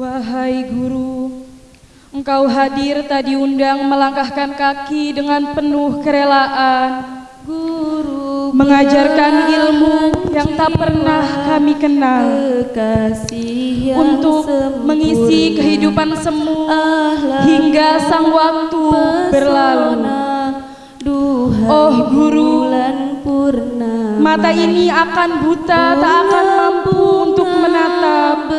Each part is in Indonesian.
Wahai guru, engkau hadir tadi undang melangkahkan kaki dengan penuh kerelaan. Guru mengajarkan ilmu yang tak pernah kami kenal untuk mengisi kehidupan semu hingga sang waktu berlalu. Oh, guru. bulan purnama Mata ini akan buta, tak akan mampu untuk menatap.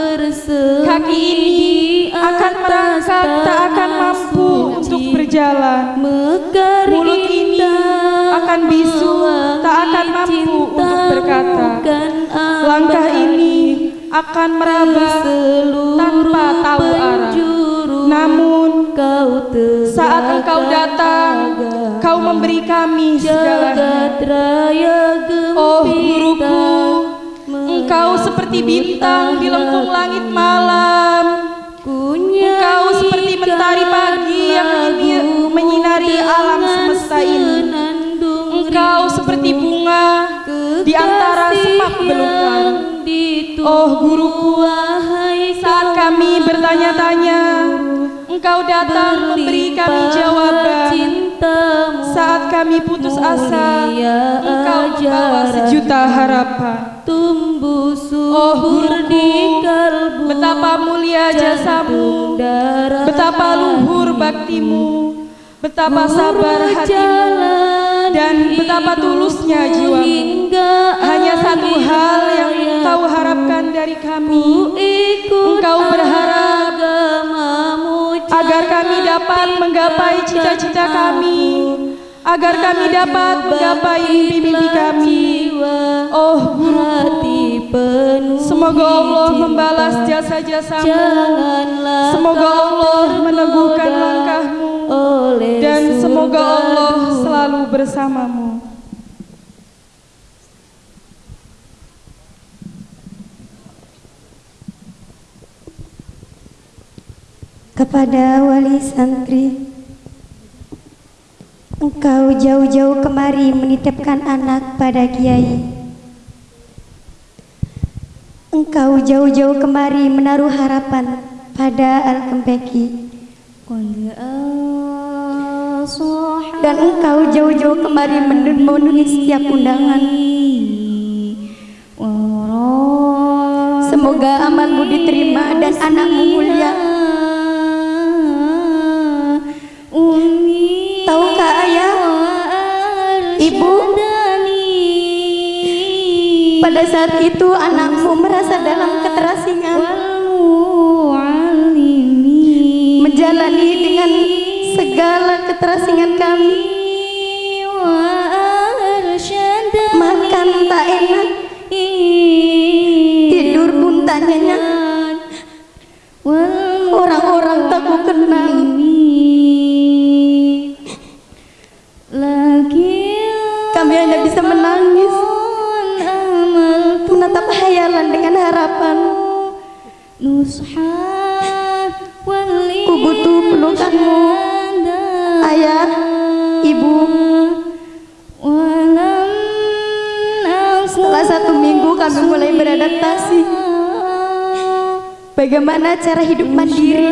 Kaki ini akan merangkak, tak akan mampu untuk berjalan. Mulut ini akan bisu, tak akan mampu untuk berkata. Langkah ini akan meraba tanpa tahu arah. Namun kau saat engkau datang, kau memberi kami segalanya. Seperti bintang di lengkung langit malam. Engkau seperti mentari pagi yang menyinari alam semesta ini. Engkau seperti bunga di antara semak belukar. Oh guruku, saat kami bertanya-tanya, engkau datang memberi kami jawaban. Saat kami putus asa, engkau membawa sejuta harapan. tumbuh Oh subur guruku, di kalbu betapa mulia jasamu, betapa luhur baktimu, betapa sabar hatimu, dan betapa tulusnya jiwamu. Hanya satu hal yang kau harapkan dari kami, engkau berharap agar kami dapat menggapai cita-cita kami, agar kami dapat menggapai mimpi-mimpi kami. Oh hati penuh Semoga Allah membalas jasa-jasamu. Semoga Allah meneguhkan langkahmu dan semoga Allah selalu bersamamu. Kepada wali santri. Engkau jauh-jauh kemari menitipkan anak pada kiai. Engkau jauh-jauh kemari menaruh harapan pada Al-Kempeki Dan engkau jauh-jauh kemari men- memenuhi setiap undangan. Semoga amalmu diterima dan anakmu mulia saat itu anakmu merasa dalam keterasingan. Menjalani dengan segala keterasingan kami. Makan tak enak, tidur pun tak nyenyak Menatap hayalan dengan harapan. Ku butuh pelukanmu Ayah, ibu. Setelah satu minggu kami mulai beradaptasi. Bagaimana cara hidup mandiri?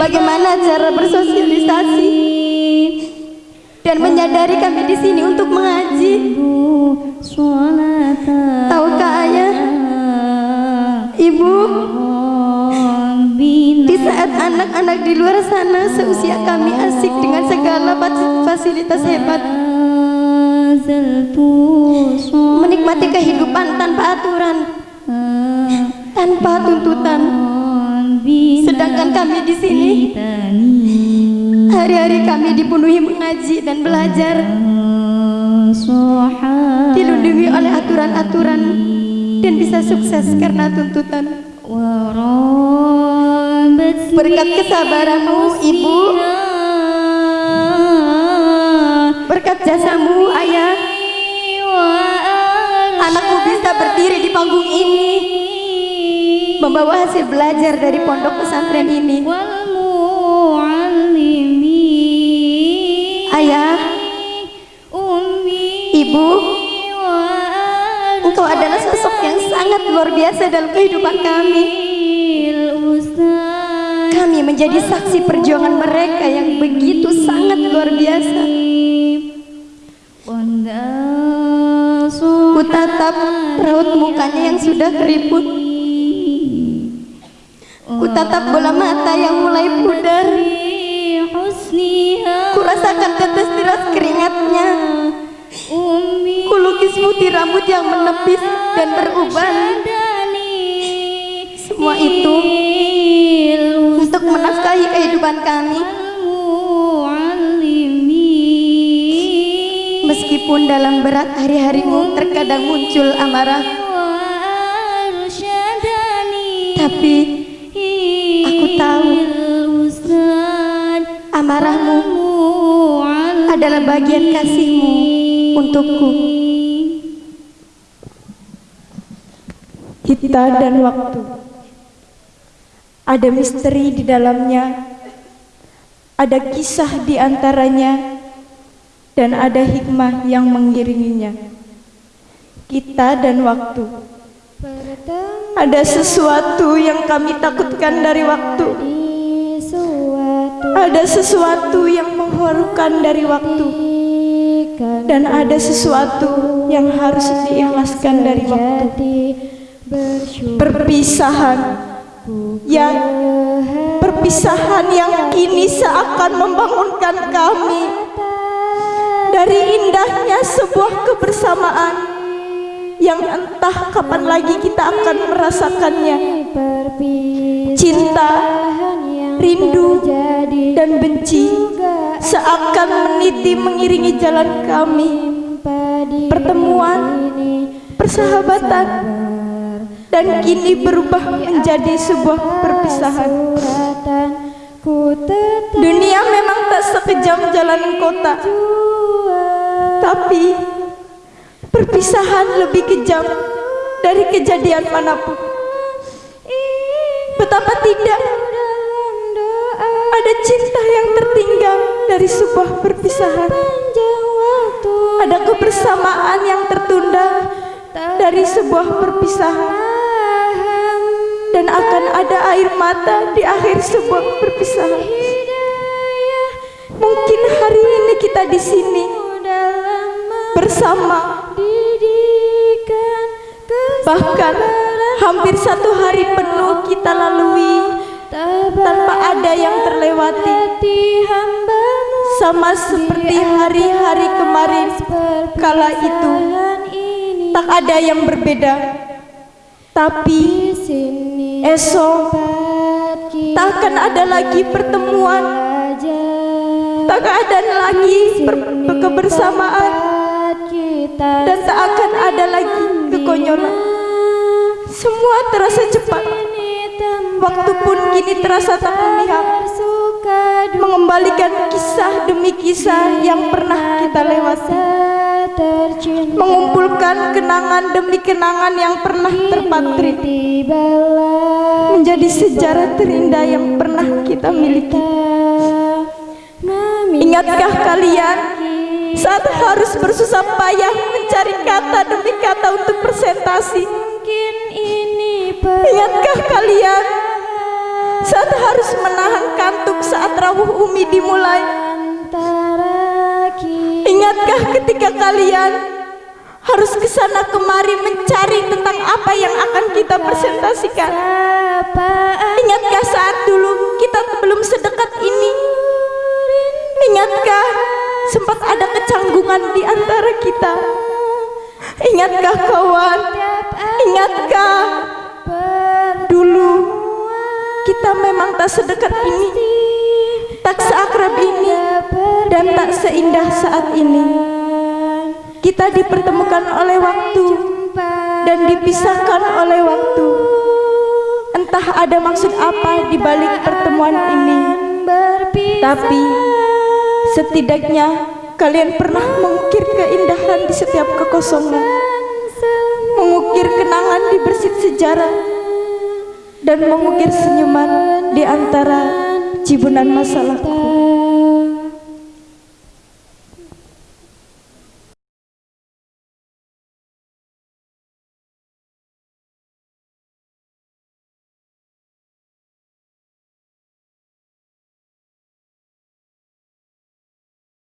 Bagaimana cara bersosialisasi Dan menyadari kami di sini untuk mengaji. Tahukah ayah? Ibu? Di saat anak-anak di luar sana Seusia kami asik dengan segala fasilitas hebat. Menikmati kehidupan tanpa aturan. Tanpa tuntutan. Sedangkan kami di sini Hari-hari kami dipenuhi mengaji dan belajar. Dilindungi oleh aturan-aturan Dan bisa sukses karena tuntutan. Berkat kesabaranmu ibu. Berkat jasamu ayah. Anakku bisa berdiri di panggung ini. Membawa hasil belajar dari pondok pesantren ini sangat luar biasa dalam kehidupan kami. Kami menjadi saksi perjuangan mereka yang begitu sangat luar biasa. Ku tatap raut mukanya yang sudah keriput. Ku tatap bola mata yang mulai pudar. Ku rasakan tetes deras keringatnya. Putih rambut yang menepis dan beruban. Semua itu untuk menafkahi kehidupan kami. Meskipun dalam berat hari-harimu terkadang muncul amarah, tapi aku tahu amarahmu adalah bagian kasihmu untukku. Kita dan waktu. Ada misteri di dalamnya. Ada kisah di antaranya dan ada hikmah yang mengiringinya. Kita dan waktu. Ada sesuatu yang kami takutkan dari waktu. Ada sesuatu yang mengharukan dari waktu. Dan ada sesuatu yang harus diikhlaskan dari waktu. Perpisahan yang perpisahan yang kini seakan membangunkan kami dari indahnya sebuah kebersamaan yang entah kapan lagi kita akan merasakannya. Cinta, rindu, dan benci seakan meniti mengiringi jalan kami. Pertemuan, persahabatan, dan kini berubah menjadi sebuah perpisahan. Dunia memang tak sekejam jalan kota, tapi perpisahan lebih kejam dari kejadian mana pun. Betapa tidak ada cinta yang tertinggal dari sebuah perpisahan. Ada kebersamaan yang tertunda dari sebuah perpisahan. Dan akan ada air mata di akhir sebuah perpisahan. Mungkin hari ini kita di sini bersama. Bahkan hampir satu hari penuh kita lalui tanpa ada yang terlewati. Sama seperti hari-hari kemarin kala itu tak ada yang berbeda. Tapi esok tak akan ada lagi pertemuan. Tak ada lagi kebersamaan. dan tak akan ada lagi kekonyolan. semua terasa cepat. waktu pun kini terasa tak memihak mengembalikan kisah demi kisah yang pernah kita lewati mengumpulkan kenangan demi kenangan yang pernah terpatri. menjadi sejarah terindah yang pernah kita miliki. ingatkah kalian saat harus bersusah payah mencari kata demi kata untuk presentasi? Ingatkah kalian saat harus menahan kantuk saat rawuh umi dimulai ingatkah ketika kalian harus ke sana kemari mencari tentang apa yang akan kita presentasikan? Ingatkah saat dulu kita belum sedekat ini? Ingatkah sempat ada kecanggungan di antara kita? Ingatkah kawan? Ingatkah dulu kita memang tak sedekat ini? Tak seakrab ini dan tak seindah saat ini. Kita dipertemukan oleh waktu dan dipisahkan oleh waktu. Entah ada maksud apa di balik pertemuan ini. Tapi setidaknya kalian pernah mengukir keindahan di setiap kekosongan. Mengukir kenangan di bersit sejarah. Dan mengukir senyuman di antara cibunan masalahku